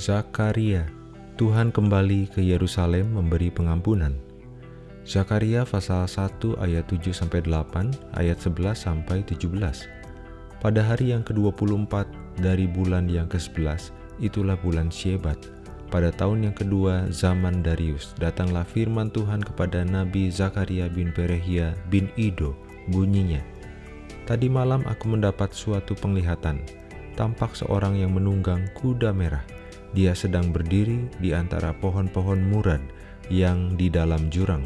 Zakaria, Tuhan kembali ke Yerusalem memberi pengampunan. Zakaria pasal 1 ayat 7 sampai 8, ayat 11 sampai 17. Pada hari yang ke-24 dari bulan yang ke-11, itulah bulan Syebat. Pada tahun yang kedua zaman Darius, datanglah firman Tuhan kepada Nabi Zakaria bin Perehia bin Ido, bunyinya, Tadi malam aku mendapat suatu penglihatan, tampak seorang yang menunggang kuda merah. Dia sedang berdiri di antara pohon-pohon murad yang di dalam jurang,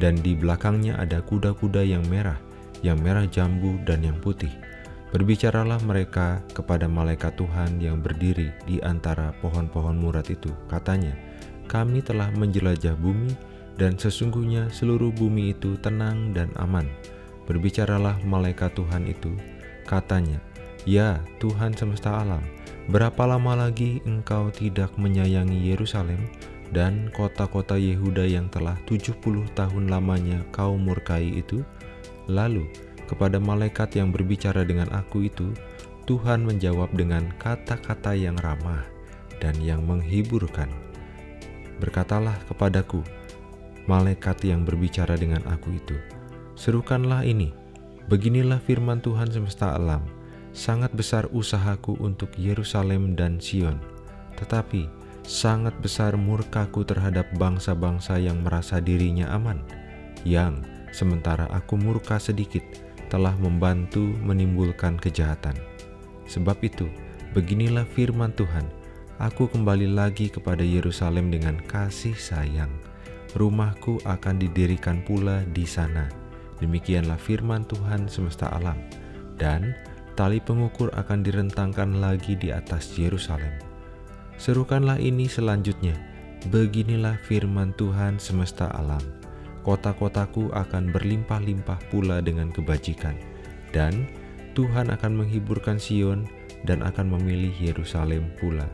dan di belakangnya ada kuda-kuda yang merah, yang merah jambu dan yang putih. Berbicaralah mereka kepada malaikat Tuhan yang berdiri di antara pohon-pohon murad itu. Katanya, kami telah menjelajah bumi, dan sesungguhnya seluruh bumi itu tenang dan aman. Berbicaralah malaikat Tuhan itu, katanya, Ya Tuhan semesta alam, berapa lama lagi engkau tidak menyayangi Yerusalem dan kota-kota Yehuda yang telah 70 tahun lamanya kau murkai itu? Lalu, kepada malaikat yang berbicara dengan aku itu, Tuhan menjawab dengan kata-kata yang ramah dan yang menghiburkan. Berkatalah kepadaku, malaikat yang berbicara dengan aku itu, Serukanlah ini, beginilah firman Tuhan semesta alam, sangat besar usahaku untuk Yerusalem dan Sion, tetapi sangat besar murkaku terhadap bangsa-bangsa yang merasa dirinya aman, yang sementara aku murka sedikit telah membantu menimbulkan kejahatan. Sebab itu, beginilah firman Tuhan, aku kembali lagi kepada Yerusalem dengan kasih sayang. Rumahku akan didirikan pula di sana Demikianlah firman Tuhan semesta alam, dan tali pengukur akan direntangkan lagi di atas Yerusalem. Serukanlah ini selanjutnya, beginilah firman Tuhan semesta alam. Kota-kotaku akan berlimpah-limpah pula dengan kebajikan, dan Tuhan akan menghiburkan Sion dan akan memilih Yerusalem pula.